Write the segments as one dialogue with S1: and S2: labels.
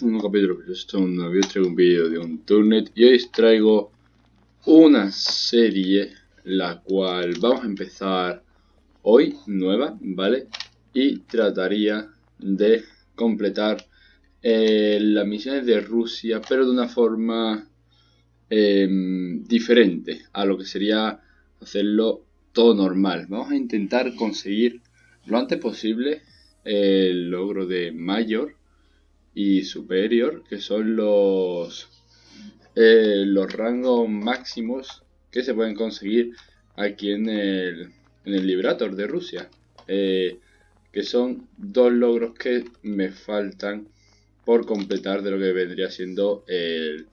S1: es un nuevo capítulo de Stone, hoy os traigo un vídeo de un Turnet y hoy os traigo una serie la cual vamos a empezar hoy, nueva, ¿vale? Y trataría de completar eh, las misiones de Rusia, pero de una forma em, diferente a lo que sería hacerlo todo normal. Vamos a intentar conseguir lo antes posible el logro de Mayor y superior, que son los, eh, los rangos máximos que se pueden conseguir aquí en el, en el Liberator de Rusia. Eh, que son dos logros que me faltan por completar de lo que vendría siendo el,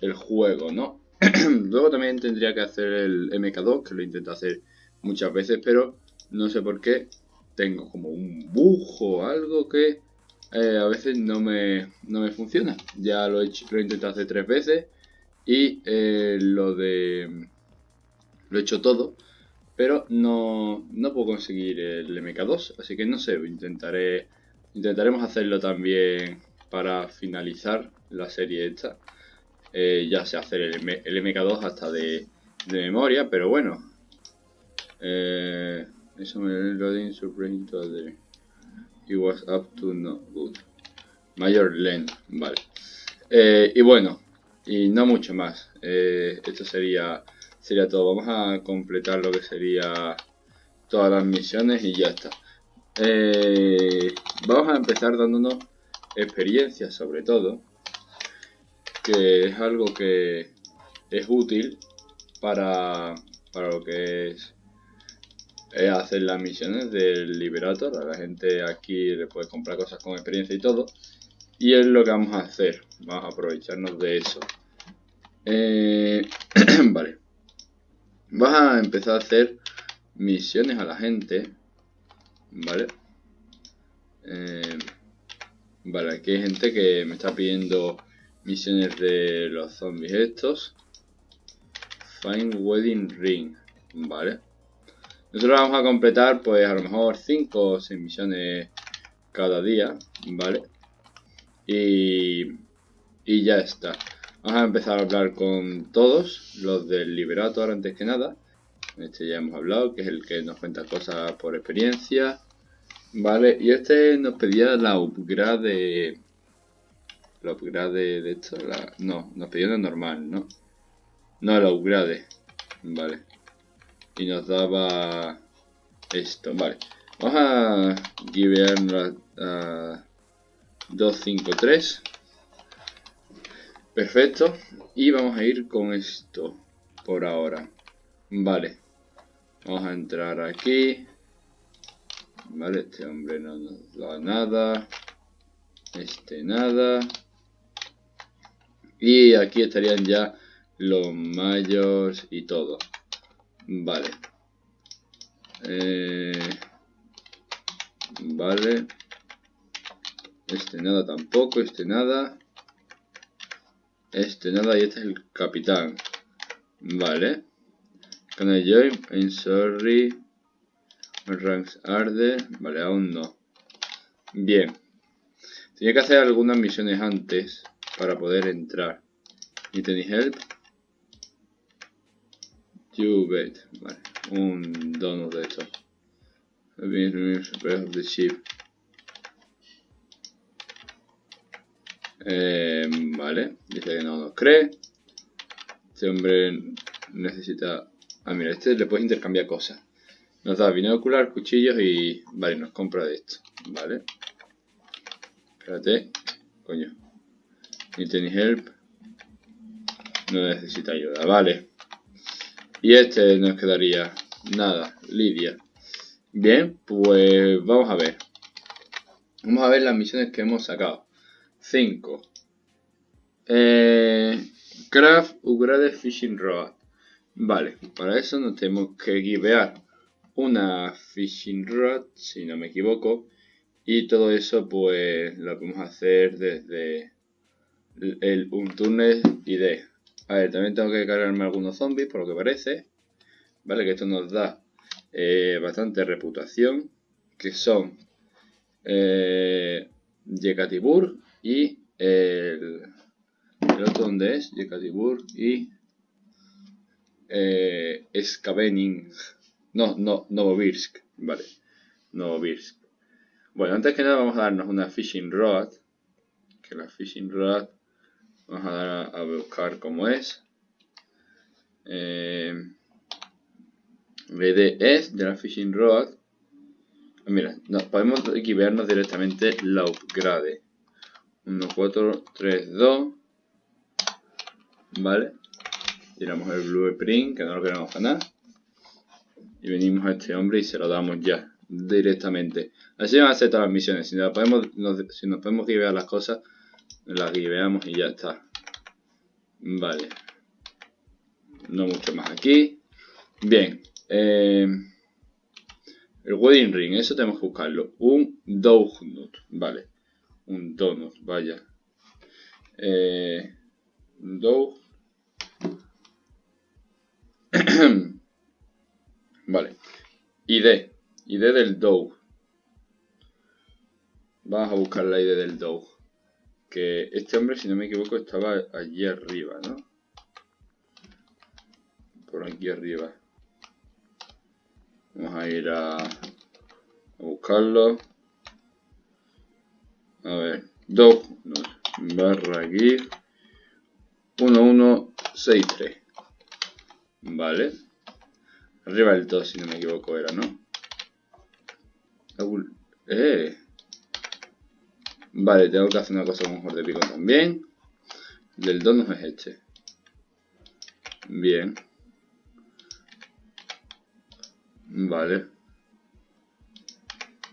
S1: el juego, ¿no? Luego también tendría que hacer el MK2, que lo intento hacer muchas veces, pero no sé por qué tengo como un bujo algo que eh, a veces no me, no me funciona. Ya lo he, hecho, lo he intentado hacer tres veces y eh, lo de... Lo he hecho todo, pero no, no puedo conseguir el MK2, así que no sé, intentaré, intentaremos hacerlo también para finalizar la serie esta. Eh, ya sé hacer el, el MK2 hasta de, de, memoria, pero bueno. Eh, eso me lo It was up to no good. Mayor length, vale. Eh, y bueno, y no mucho más. Eh, esto sería, sería todo. Vamos a completar lo que sería todas las misiones y ya está. Eh, vamos a empezar dándonos experiencia sobre todo. Que es algo que es útil para, para lo que es es hacer las misiones del Liberator. A la gente aquí le puede comprar cosas con experiencia y todo. Y es lo que vamos a hacer. Vamos a aprovecharnos de eso. Eh, vale. Vamos a empezar a hacer misiones a la gente. Vale. Eh, vale, aquí hay gente que me está pidiendo misiones de los zombies estos. Find Wedding Ring. Vale. Nosotros vamos a completar pues a lo mejor 5 o 6 misiones cada día, ¿vale? Y, y ya está. Vamos a empezar a hablar con todos, los del Liberator antes que nada. Este ya hemos hablado, que es el que nos cuenta cosas por experiencia. Vale, y este nos pedía la upgrade de... La upgrade de esto, la... no, nos pedía la normal, ¿no? No, la upgrade, vale y nos daba esto, vale. Vamos a givear a 253. Perfecto. Y vamos a ir con esto por ahora. Vale. Vamos a entrar aquí. Vale, este hombre no nos da nada. Este nada. Y aquí estarían ya los mayores y todo. Vale. Eh, vale. Este nada tampoco, este nada. Este nada y este es el capitán. Vale. Can I join? I'm sorry. Ranks arde. Vale, aún no. Bien. Tenía que hacer algunas misiones antes para poder entrar. ¿Y tenéis help? You. Vale, un donut de esto. the ship. Eh, vale, dice que no nos cree. Este hombre necesita... Ah, mira, este le puedes intercambiar cosas. Nos da binocular, cuchillos y... Vale, nos compra de esto. Vale. Espérate. Coño. Need any help? No necesita ayuda. Vale. Y este nos quedaría nada, Lidia. Bien, pues vamos a ver. Vamos a ver las misiones que hemos sacado. 5. Eh, craft Upgrade Fishing Rod. Vale, para eso nos tenemos que givear una Fishing Rod, si no me equivoco. Y todo eso pues lo podemos hacer desde el Untunnel ID. A ver, también tengo que cargarme algunos zombies, por lo que parece. Vale, que esto nos da eh, bastante reputación. Que son eh, Yekatibur y el, el otro es, Yekatibur y eh, Skavening. No, no, Novobirsk, vale, Novobirsk. Bueno, antes que nada vamos a darnos una Fishing Rod, que la Fishing Rod vamos a dar a, buscar cómo es. Eh, es de la Fishing Rod. Mira, podemos equivarnos directamente la upgrade. 1, 4, 3, 2. Vale. Tiramos el blueprint, que no lo queremos ganar. Y venimos a este hombre y se lo damos ya, directamente. Así van a hacer todas las misiones. Si nos podemos, nos, si nos podemos guiar las cosas, las guiveamos y ya está. Vale. No mucho más aquí. Bien. Eh, el wedding ring, eso tenemos que buscarlo. Un donut, vale. Un donut, vaya. Eh, vale. ID. ID del dough. Vamos a buscar la ID del dough. Que este hombre, si no me equivoco, estaba allí arriba, ¿no? Por aquí arriba. Vamos a ir a, buscarlo. A ver, dog barra gif 1163. Vale. Arriba del 2, si no me equivoco, era, ¿no? Eh. Vale, tengo que hacer una cosa con mejor de pico también. Del 2 no es este. Bien. Vale.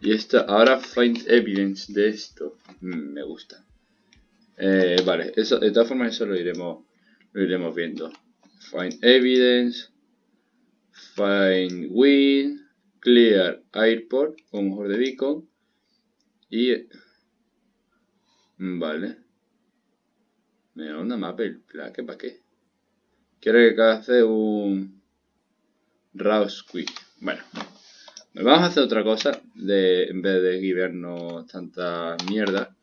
S1: Y esto, ahora find evidence de esto. Mm, me gusta. Eh, vale, eso, de todas formas eso lo iremos, lo iremos viendo. Find evidence. Find win. Clear airport con mejor de beacon. Y... Vale. Me da una mapa el plaque, ¿para qué? Quiero que hace un... Raw squid. Bueno, vamos a hacer otra cosa de, en vez de guiarnos tanta mierda.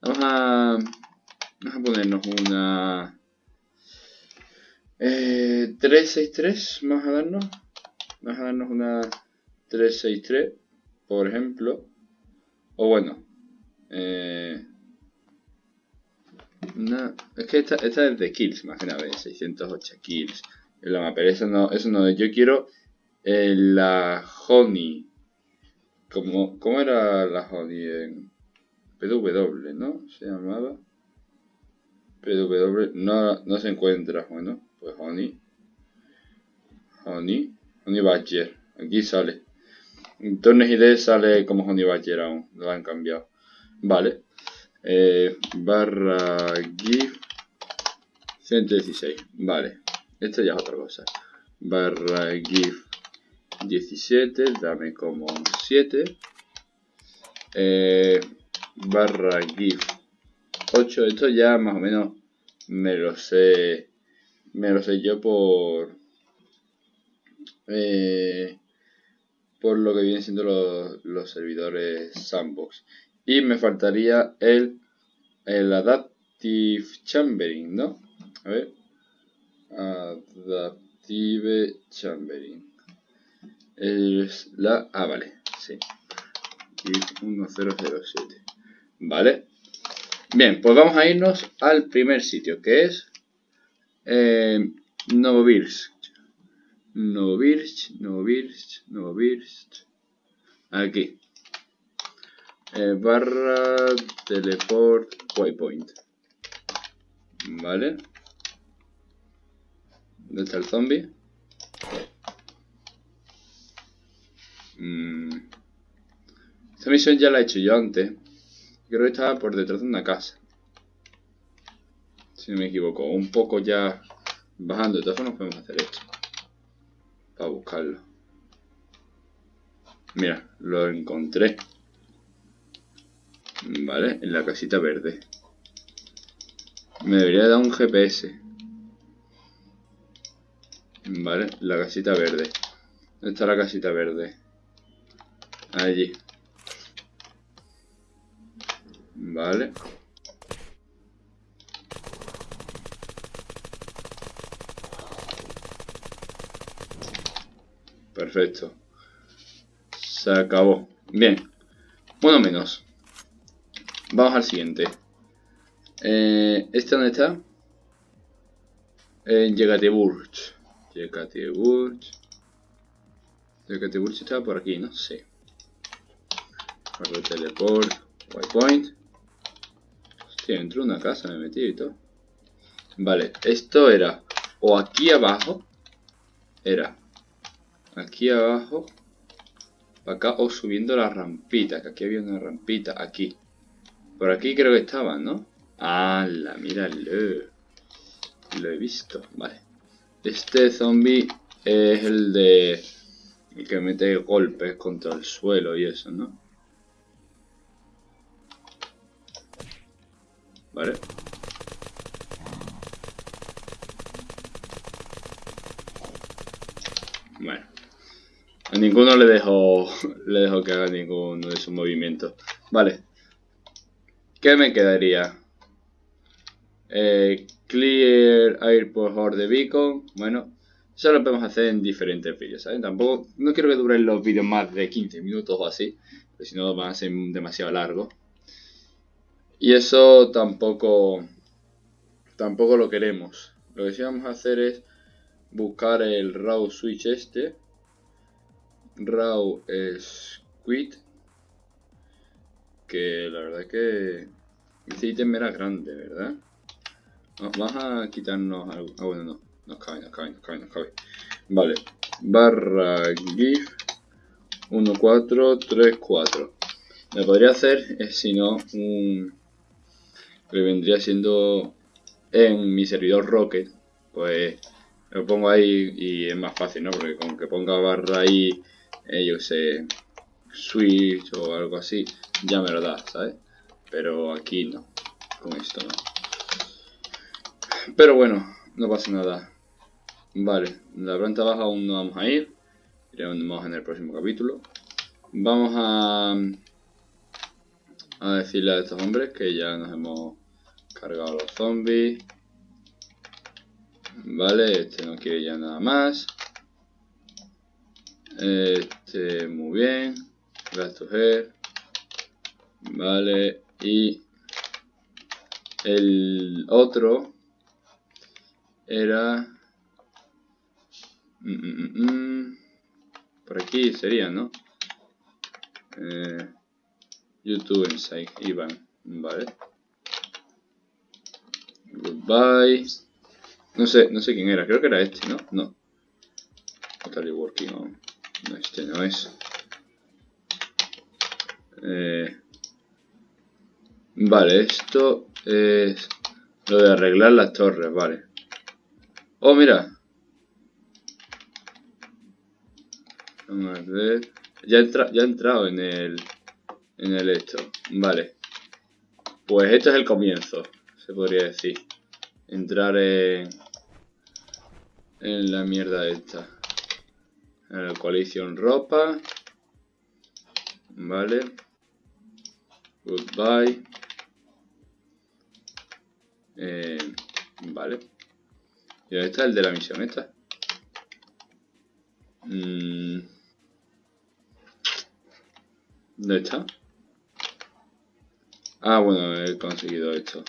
S1: Vamos a, vamos a ponernos una eh, 363, vamos a darnos. Vamos a darnos una 363, por ejemplo. O bueno, eh, es que esta, esta, es de kills, más nada, 608 kills. En la pero eso no, eso no, yo quiero eh, la Honey. ¿Cómo, ¿Cómo era la Honey en PW, no? Se llamaba. PW, no, no se encuentra, bueno, pues Honey. Honey, Honey Badger, aquí sale. En Turnes ID sale como Honey Badger aún, lo han cambiado. Vale. Eh, barra GIF 116, vale. Esto ya es otra cosa. Barra GIF 17, dame como 7. Eh, barra GIF 8, esto ya más o menos me lo sé, me lo sé yo por, eh, por lo que vienen siendo los, los servidores sandbox. Y me faltaría el, el Adaptive Chambering, ¿no? A ver. Adaptive Chambering es la... Ah, vale, sí. 1007. Vale. Bien, pues vamos a irnos al primer sitio, que es eh, Novobirsk. Novobirsk, Novobirsk, Novobirsk. Aquí. Eh, barra teleport waypoint. Vale. ¿Dónde está el zombie? Mm. Esta misión ya la he hecho yo antes. Creo que estaba por detrás de una casa. Si no me equivoco. Un poco ya bajando. De todas formas podemos hacer esto. Para buscarlo. Mira, lo encontré. Vale, en la casita verde. Me debería dar un GPS. Vale, la casita verde. ¿Dónde está la casita verde? Allí. Vale. Perfecto. Se acabó. Bien. Bueno menos. Vamos al siguiente. Eh, ¿Este dónde está? En Yekaterinburg. Yekaterinburg. Yekaterinburg está por aquí, no sé. teleport. Waypoint. Hostia, dentro de una casa me metí y todo. Vale, esto era o aquí abajo. Era aquí abajo. Para acá o subiendo la rampita. Que aquí había una rampita. Aquí. Por aquí creo que estaban, ¿no? ¡Hala! Míralo. Lo he visto. Vale. Este zombie es el de... El que mete golpes contra el suelo y eso, ¿no? Vale. Bueno. A ninguno le dejo, le dejo que haga ninguno de sus movimientos. Vale. ¿Qué me quedaría? Eh, clear Airport or the Beacon. Bueno, eso lo podemos hacer en diferentes vídeos, ¿sabes? Tampoco, no quiero que duren los vídeos más de 15 minutos o así, porque si no van a ser demasiado largos. Y eso tampoco, tampoco lo queremos. Lo que sí vamos a hacer es buscar el raw switch este. Raw quit Que la verdad es que este ítem era grande, ¿verdad? vamos a quitarnos algo. Ah, bueno, no. Nos cabe, nos cabe, nos cabe, nos cabe. Vale. Barra GIF 1434. Me podría hacer, eh, si no, un... Que vendría siendo en mi servidor Rocket. Pues lo pongo ahí y es más fácil, ¿no? Porque con que ponga barra ahí, eh, yo sé, switch o algo así, ya me lo da, ¿sabes? Pero aquí no, con esto no. Pero bueno, no pasa nada. Vale, la planta baja aún no vamos a ir. Iremos en el próximo capítulo. Vamos a, a decirle a estos hombres que ya nos hemos cargado los zombies. Vale, este no quiere ya nada más. Este, muy bien. To Vale, y el otro era... Mm, mm, mm, por aquí sería, ¿no? Eh, YouTube Inside, Iván. Vale. Goodbye. No sé, no sé quién era, creo que era este, ¿no? No. Totally working on. No, este no es. Eh, vale, esto es lo de arreglar las torres, vale. Oh, mira. Vamos a ver. Ya, entra, ya he entrado en el, en el esto. Vale. Pues esto es el comienzo, se podría decir entrar en, en la mierda esta. En la coalición ropa. Vale. Goodbye. Eh, vale. Y ahí está el de la misión esta. Mm. ¿Dónde está? Ah, bueno, he conseguido esto.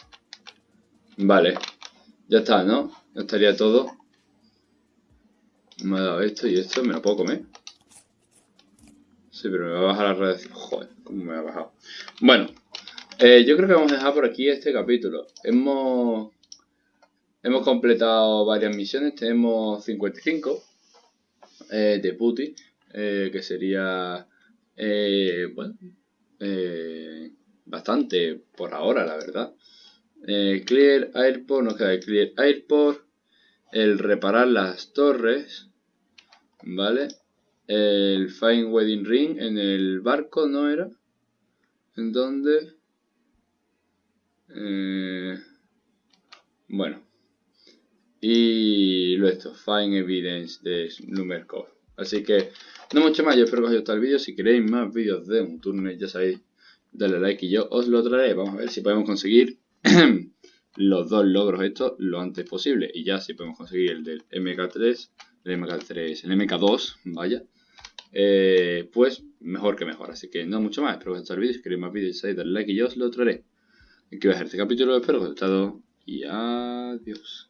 S1: Vale. Ya está, ¿no? Ya estaría todo. Me ha dado esto y esto, ¿me lo puedo comer? Sí, pero me va a bajar la radiación. Joder, ¿cómo me ha bajado? Bueno, eh, yo creo que vamos a dejar por aquí este capítulo. Hemos, hemos completado varias misiones. Tenemos 55 eh, de Puti, eh, que sería, bueno, bastante por ahora, la verdad. Clear Airport, nos queda el Clear Airport, el reparar las torres, ¿vale? El Fine Wedding Ring en el barco, ¿no era? ¿En dónde? Eh, bueno. Y lo esto, find evidence de number code. Así que, no mucho más, yo espero que os haya gustado el vídeo. Si queréis más vídeos de un túnel, ya sabéis, dale like y yo os lo traeré. Vamos a ver si podemos conseguir los dos logros estos lo antes posible. Y ya si podemos conseguir el del MK3, el MK3, el MK2, vaya. Eh, pues mejor que mejor. Así que no mucho más. Espero que os haya gustado el vídeo. Si queréis más vídeos, dale like y yo os lo traeré. Aquí va a ser este capítulo, espero que os haya gustado y adiós.